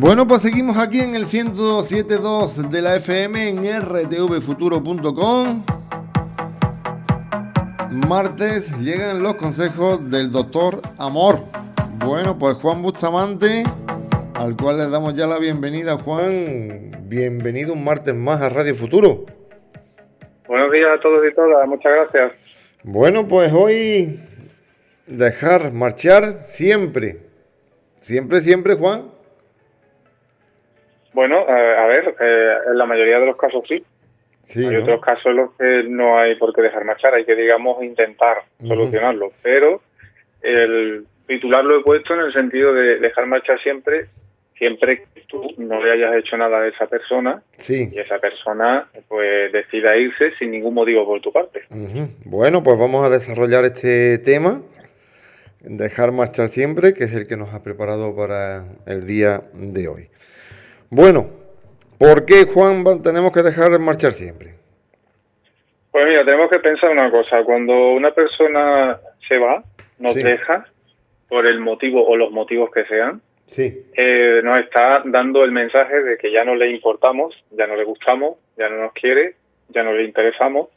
Bueno, pues seguimos aquí en el 107.2 de la FM en rtvfuturo.com. Martes llegan los consejos del doctor Amor. Bueno, pues Juan Bustamante, al cual le damos ya la bienvenida. Juan, bienvenido un martes más a Radio Futuro. Buenos días a todos y todas, muchas gracias. Bueno, pues hoy dejar marchar siempre. Siempre, siempre, Juan. Bueno, a ver, eh, en la mayoría de los casos sí. hay otros casos en los que no hay por qué dejar marchar, hay que, digamos, intentar solucionarlo. Pero el titular lo he puesto en el sentido de dejar marchar siempre, siempre que tú no le hayas hecho nada a esa persona y esa persona pues decida irse sin ningún motivo por tu parte. Bueno, pues vamos a desarrollar este tema, dejar marchar siempre, que es el que nos ha preparado para el día de hoy. Bueno, ¿por qué, Juan, tenemos que dejar marchar siempre? Pues mira, tenemos que pensar una cosa. Cuando una persona se va, nos deja, por el motivo o los motivos que sean, sí. Eh, nos está dando el mensaje de que ya no le importamos, ya no le gustamos, ya no nos quiere, ya no le interesamos.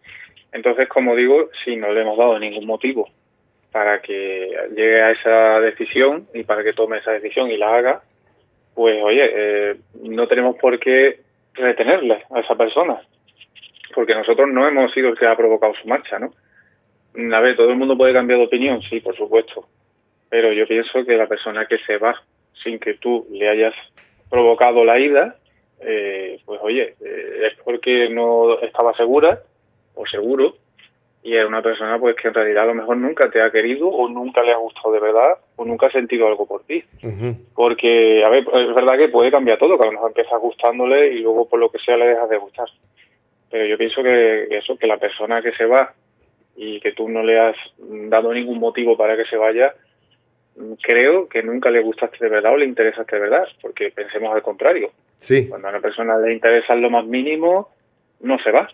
Entonces, como digo, si no le hemos dado ningún motivo para que llegue a esa decisión y para que tome esa decisión y la haga, pues oye, eh, no tenemos por qué retenerle a esa persona, porque nosotros no hemos sido el que ha provocado su marcha, ¿no? A ver, todo el mundo puede cambiar de opinión, sí, por supuesto, pero yo pienso que la persona que se va sin que tú le hayas provocado la ida, eh, pues oye, eh, es porque no estaba segura o seguro y es una persona pues que en realidad a lo mejor nunca te ha querido o nunca le ha gustado de verdad o nunca ha sentido algo por ti. Porque, a ver, es verdad que puede cambiar todo, que a lo mejor empiezas gustándole y luego por lo que sea le dejas de gustar. Pero yo pienso que eso, que la persona que se va y que tú no le has dado ningún motivo para que se vaya, creo que nunca le gustaste de verdad o le interesaste de verdad, porque pensemos al contrario. Sí. Cuando a una persona le interesa lo más mínimo, no se va,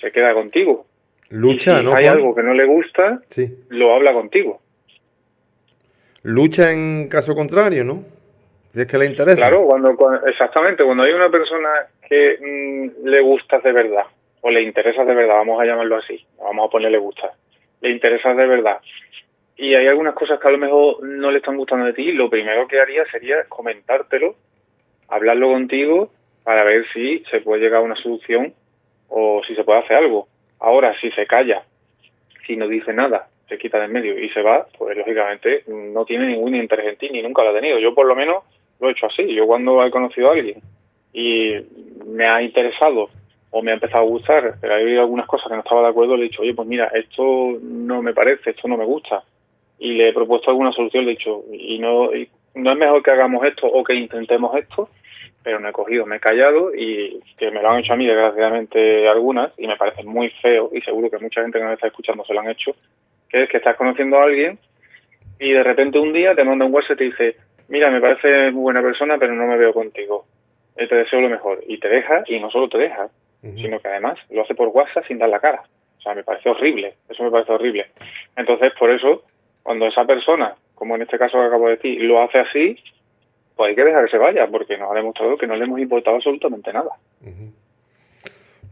se queda contigo Lucha, si hay algo que no le gusta, sí. lo habla contigo. Lucha en caso contrario, ¿no? Si es que le interesa. Claro, cuando, exactamente, cuando hay una persona que mm, le gusta de verdad, o le interesa de verdad, vamos a llamarlo así, vamos a ponerle gusta, le interesa de verdad, y hay algunas cosas que a lo mejor no le están gustando de ti, lo primero que haría sería comentártelo, hablarlo contigo, para ver si se puede llegar a una solución o si se puede hacer algo. Ahora, si se calla, si no dice nada, se quita de en medio y se va, pues lógicamente no tiene ningún interés en ti, ni nunca lo ha tenido. Yo por lo menos lo he hecho así. Yo cuando he conocido a alguien y me ha interesado o me ha empezado a gustar, pero hay algunas cosas que no estaba de acuerdo, le he dicho, oye, pues mira, esto no me parece, esto no me gusta. Y le he propuesto alguna solución, le he dicho, y no, y no es mejor que hagamos esto o que intentemos esto, pero no he cogido, me he callado y que me lo han hecho a mí desgraciadamente algunas y me parece muy feo y seguro que mucha gente que me está escuchando se lo han hecho, que es que estás conociendo a alguien y de repente un día te manda un WhatsApp y te dice, mira, me parece muy buena persona pero no me veo contigo, y te deseo lo mejor y te deja y no solo te deja, sino que además lo hace por WhatsApp sin dar la cara. O sea, me parece horrible, eso me parece horrible. Entonces, por eso, cuando esa persona, como en este caso que acabo de decir, lo hace así, pues hay que dejar que se vaya, porque nos ha demostrado que no le hemos importado absolutamente nada.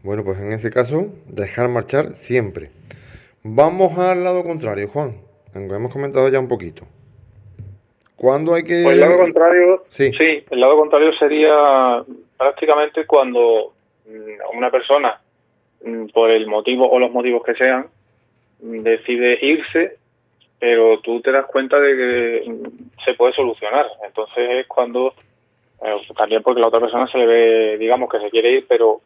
Bueno, pues en ese caso, dejar marchar siempre. Vamos al lado contrario, Juan. Hemos comentado ya un poquito. ¿Cuándo hay que...? Pues el lado contrario, sí. sí, el lado contrario sería prácticamente cuando mm, una persona, mm, por el motivo o los motivos que sean, decide irse pero tú te das cuenta de que se puede solucionar. Entonces es cuando, eh, también porque la otra persona se le ve, digamos, que se quiere ir, pero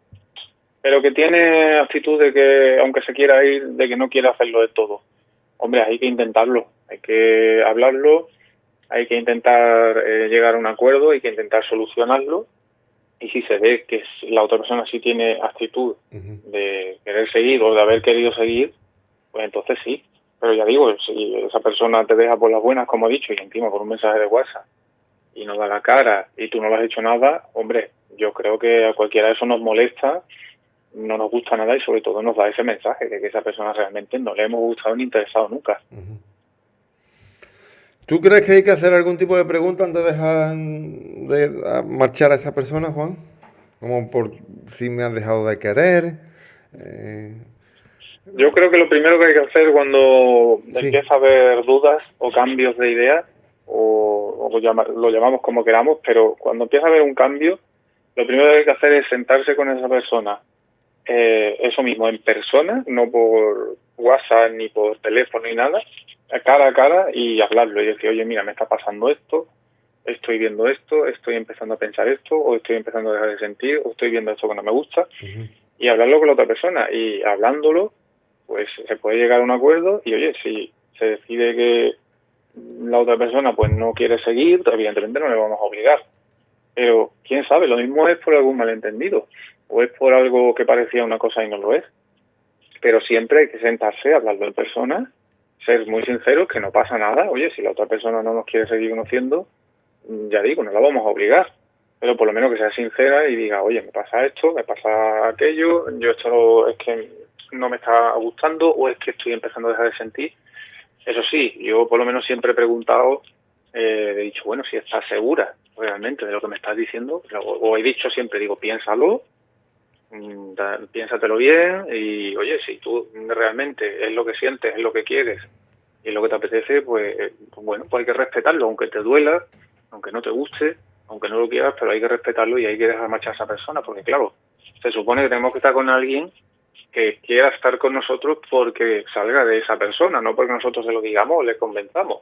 pero que tiene actitud de que, aunque se quiera ir, de que no quiere hacerlo de todo. Hombre, hay que intentarlo, hay que hablarlo, hay que intentar eh, llegar a un acuerdo, hay que intentar solucionarlo. Y si se ve que la otra persona sí tiene actitud de querer seguir o de haber querido seguir, pues entonces sí, pero ya digo, si esa persona te deja por las buenas, como he dicho, y encima por un mensaje de WhatsApp, y no da la cara, y tú no lo has hecho nada, hombre, yo creo que a cualquiera eso nos molesta, no nos gusta nada y sobre todo nos da ese mensaje de que esa persona realmente no le hemos gustado ni interesado nunca. ¿Tú crees que hay que hacer algún tipo de pregunta antes de dejar de marchar a esa persona, Juan? Como por si me has dejado de querer. Eh, Yo creo que lo primero que hay que hacer cuando empieza a haber dudas o cambios de ideas, o, lo llamamos como queramos, pero cuando empieza a haber un cambio, lo primero que hay que hacer es sentarse con esa persona, eh, eso mismo, en persona, no por WhatsApp ni por teléfono ni nada, cara a cara y hablarlo y decir, oye, mira, me está pasando esto, estoy viendo esto, estoy empezando a pensar esto, o estoy empezando a dejar de sentir, o estoy viendo esto que no me gusta, y hablarlo con la otra persona. Y hablándolo, pues se puede llegar a un acuerdo y, oye, si se decide que la otra persona pues no quiere seguir, evidentemente no le vamos a obligar. Pero quién sabe, lo mismo es por algún malentendido, o es por algo que parecía una cosa y no lo es. Pero siempre hay que sentarse, hablarlo en persona ser muy sinceros, que no pasa nada. Oye, si la otra persona no nos quiere seguir conociendo, mm, ya digo, no la vamos a obligar. Pero por lo menos que sea sincera y diga, oye, me pasa esto, me pasa aquello, yo esto es que no me está gustando o es que estoy empezando a dejar de sentir. Eso sí, yo por lo menos siempre he preguntado, eh, he dicho, bueno, si estás segura realmente de lo que me estás diciendo, o he dicho siempre, digo, piénsalo, Mm, piénsatelo bien y oye, si tú realmente es lo que sientes, es lo que quieres y es lo que te apetece, pues, pues, bueno, pues hay que respetarlo, aunque te duela, aunque no te guste, aunque no lo quieras, pero hay que respetarlo y hay que dejar marchar a esa persona, porque claro, se supone que tenemos que estar con alguien que quiera estar con nosotros porque salga de esa persona, no porque nosotros se lo digamos o le convenzamos.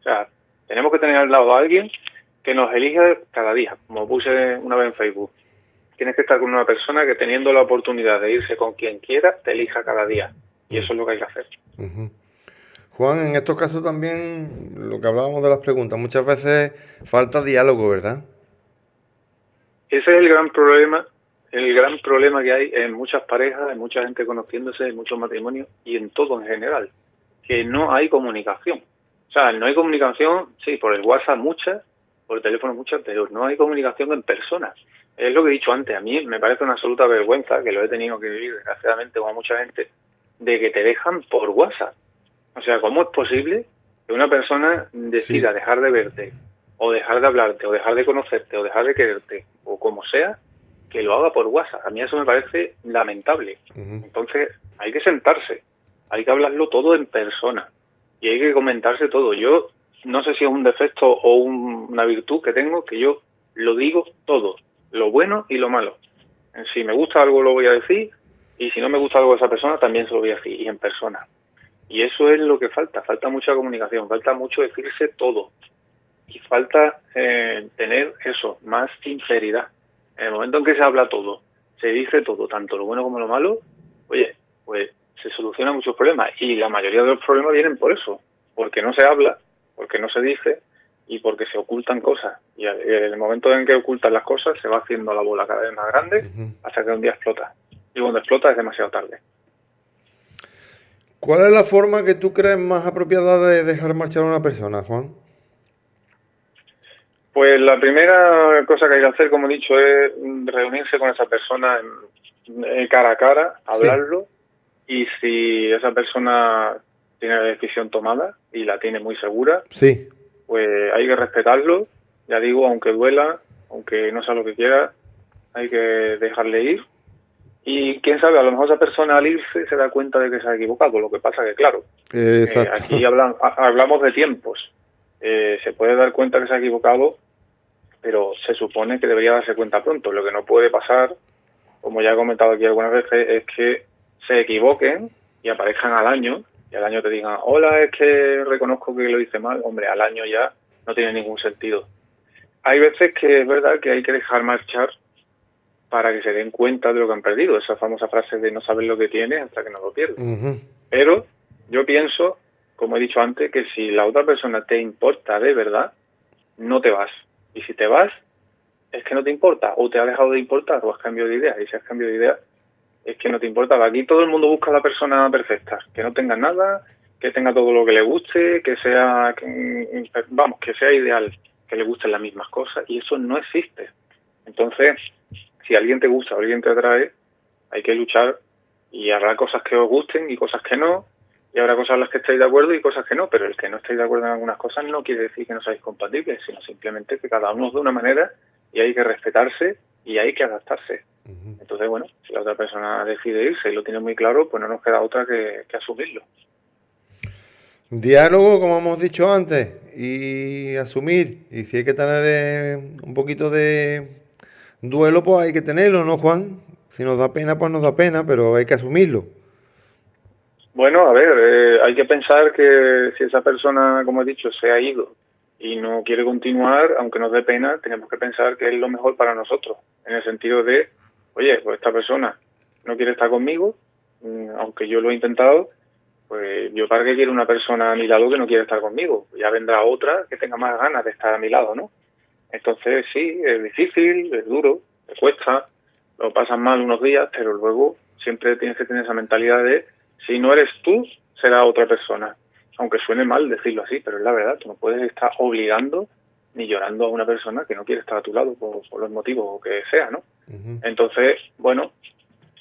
O sea, tenemos que tener al lado a alguien que nos elija cada día, como puse una vez en Facebook tienes que estar con una persona que teniendo la oportunidad de irse con quien quiera, te elija cada día. Y eso es lo que hay que hacer. Juan, en estos casos también, lo que hablábamos de las preguntas, muchas veces falta diálogo, ¿verdad? Ese es el gran problema, el gran problema que hay en muchas parejas, en mucha gente conociéndose, en muchos matrimonios y en todo en general, que no hay comunicación. O sea, no hay comunicación, sí, por el WhatsApp muchas, por el teléfono muchas, pero no hay comunicación en persona es lo que he dicho antes, a mí me parece una absoluta vergüenza, que lo he tenido que vivir desgraciadamente con mucha gente, de que te dejan por WhatsApp. O sea, ¿cómo es posible que una persona decida dejar de verte, o dejar de hablarte, o dejar de conocerte, o dejar de quererte, o como sea, que lo haga por WhatsApp? A mí eso me parece lamentable. Entonces, hay que sentarse, hay que hablarlo todo en persona, y hay que comentarse todo. Yo no sé si es un defecto o una virtud que tengo, que yo lo digo todo lo bueno y lo malo. Si me gusta algo lo voy a decir y si no me gusta algo de esa persona también se lo voy a decir y en persona. Y eso es lo que falta, falta mucha comunicación, falta mucho decirse todo y falta eh, tener eso, más sinceridad. En el momento en que se habla todo, se dice todo, tanto lo bueno como lo malo, oye, pues se solucionan muchos problemas y la mayoría de los problemas vienen por eso, porque no se habla, porque no se dice y porque se ocultan cosas. Y en el momento en que ocultan las cosas se va haciendo la bola cada vez más grande hasta que un día explota. Y cuando explota es demasiado tarde. ¿Cuál es la forma que tú crees más apropiada de dejar marchar a una persona, Juan? Pues la primera cosa que hay que hacer, como he dicho, es reunirse con esa persona en, cara a cara, hablarlo, y si esa persona tiene la decisión tomada y la tiene muy segura, sí pues hay que respetarlo, ya digo, aunque duela, aunque no sea lo que quiera, hay que dejarle ir. Y quién sabe, a lo mejor esa persona al irse se da cuenta de que se ha equivocado. Lo que pasa que, claro, eh, aquí hablamos de tiempos. Eh, se puede dar cuenta que se ha equivocado, pero se supone que debería darse cuenta pronto. Lo que no puede pasar, como ya he comentado aquí algunas veces, es que se equivoquen y aparezcan al año y al año te digan, hola, es que reconozco que lo hice mal, hombre, al año ya no tiene ningún sentido. Hay veces que es verdad que hay que dejar marchar para que se den cuenta de lo que han perdido, esa famosa frase de no saber lo que tienes hasta que no lo pierdes. Pero yo pienso, como he dicho antes, que si la otra persona te importa de verdad, no te vas. Y si te vas, es que no te importa, o te ha dejado de importar, o has cambiado de idea. Y si has cambiado de idea, es que no te importa. Aquí todo el mundo busca la persona perfecta, que no tenga nada, que tenga todo lo que le guste, que sea, vamos, que sea ideal, que le gusten las mismas cosas, y eso no existe. Entonces, si alguien te gusta alguien te atrae, hay que luchar y habrá cosas que os gusten y cosas que no, y habrá cosas en las que estáis de acuerdo y cosas que no, pero el que no estéis de acuerdo en algunas cosas no quiere decir que no seáis compatibles, sino simplemente que cada uno es de una manera y hay que respetarse y hay que adaptarse. Entonces, bueno, si la otra persona decide irse y lo tiene muy claro, pues no nos queda otra que, asumirlo. Diálogo, como hemos dicho antes, y asumir. Y si hay que tener eh, un poquito de duelo, pues hay que tenerlo, ¿no, Juan? Si nos da pena, pues nos da pena, pero hay que asumirlo. Bueno, a ver, eh, hay que pensar que si esa persona, como he dicho, se ha ido y no quiere continuar, aunque nos dé pena, tenemos que pensar que es lo mejor para nosotros, en el sentido de, oye, pues esta persona no quiere estar conmigo, mm, aunque yo lo he intentado, pues yo para qué quiero una persona a mi lado que no quiere estar conmigo, ya vendrá otra que tenga más ganas de estar a mi lado, ¿no? Entonces sí, es difícil, es duro, te cuesta, lo pasas mal unos días, pero luego siempre tienes que tener esa mentalidad de si no eres tú, será otra persona. Aunque suene mal decirlo así, pero es la verdad, tú no puedes estar obligando ni llorando a una persona que no quiere estar a tu lado por, los motivos que sea, ¿no? Entonces, bueno,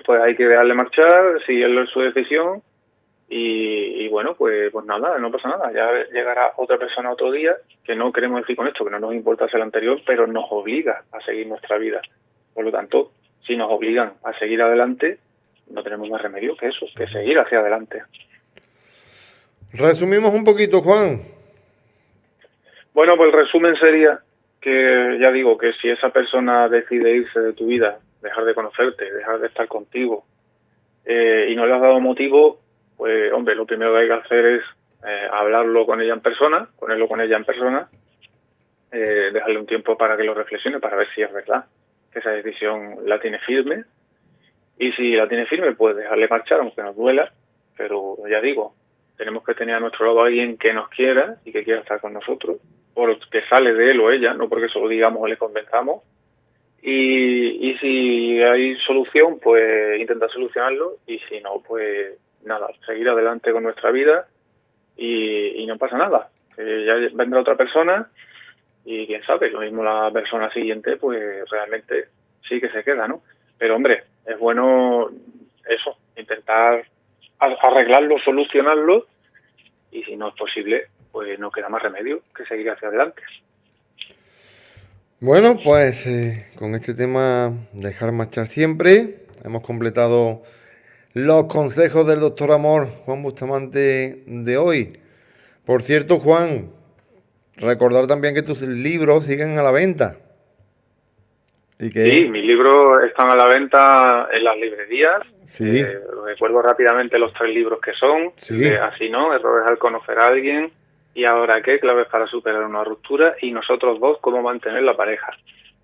pues hay que dejarle marchar, si es su decisión y, bueno, pues pues nada, no pasa nada, ya llegará otra persona otro día, que no queremos decir con esto que no nos importa ser el anterior, pero nos obliga a seguir nuestra vida. Por lo tanto, si nos obligan a seguir adelante, no tenemos más remedio que eso, que seguir hacia adelante. Resumimos un poquito, Juan. Bueno, pues el resumen sería que ya digo que si esa persona decide irse de tu vida, dejar de conocerte, dejar de estar contigo, eh, y no le has dado motivo, pues hombre, lo primero que hay que hacer es eh, hablarlo con ella en persona, ponerlo con ella en persona, eh, dejarle un tiempo para que lo reflexione, para ver si es verdad que esa decisión la tiene firme y si la tiene firme, pues dejarle marchar, aunque nos duela. Pero ya digo, tenemos que tener a nuestro lado a alguien que nos quiera y que quiera estar con nosotros, porque sale de él o ella, no porque solo digamos o le convenzamos. Y, y si hay solución, pues intentar solucionarlo. Y si no, pues nada, seguir adelante con nuestra vida y, y no pasa nada. ya vendrá otra persona y quién sabe, lo mismo la persona siguiente, pues realmente sí que se queda, ¿no? Pero hombre, es bueno eso, intentar arreglarlo, solucionarlo y si no es posible, pues no queda más remedio que seguir hacia adelante. Bueno, pues eh, con este tema dejar marchar siempre, hemos completado los consejos del doctor Amor Juan Bustamante de hoy. Por cierto, Juan, recordar también que tus libros siguen a la venta. Sí, mis libros están a la venta en las librerías. Sí. Eh, recuerdo rápidamente los tres libros que son. Así no, errores al conocer a alguien. Y ahora qué, claves para superar una ruptura. Y nosotros dos, cómo mantener la pareja.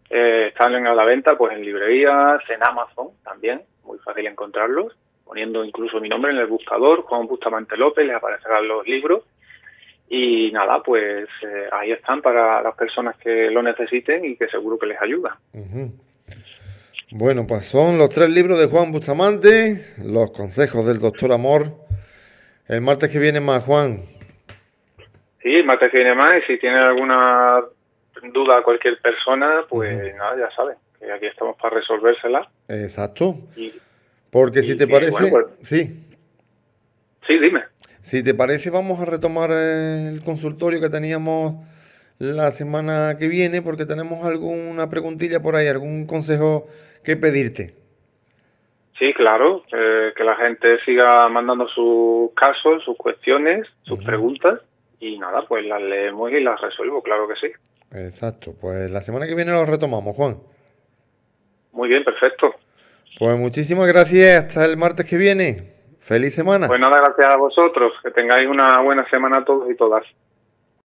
Eh, están a la venta pues en librerías, en Amazon también. Muy fácil encontrarlos. Poniendo incluso mi nombre en el buscador, Juan Bustamante López, les aparecerán los libros y nada, pues eh, ahí están para las personas que lo necesiten y que seguro que les ayuda. Bueno, pues son los tres libros de Juan Bustamante, los consejos del doctor Amor. El martes que viene más, Juan. Sí, el martes que viene más y si tiene alguna duda cualquier persona, pues nada, ya sabe, que aquí estamos para resolvérsela. Exacto. Porque si te parece... Pues sí. Sí, dime. Si te parece, vamos a retomar el consultorio que teníamos la semana que viene, porque tenemos alguna preguntilla por ahí, algún consejo que pedirte. Sí, claro, eh, que la gente siga mandando sus casos, sus cuestiones, sus preguntas, y nada, pues las leemos y las resuelvo, claro que sí. Exacto, pues la semana que viene lo retomamos, Juan. Muy bien, perfecto. Pues muchísimas gracias, hasta el martes que viene. Feliz semana. Pues nada, gracias a vosotros. Que tengáis una buena semana todos y todas.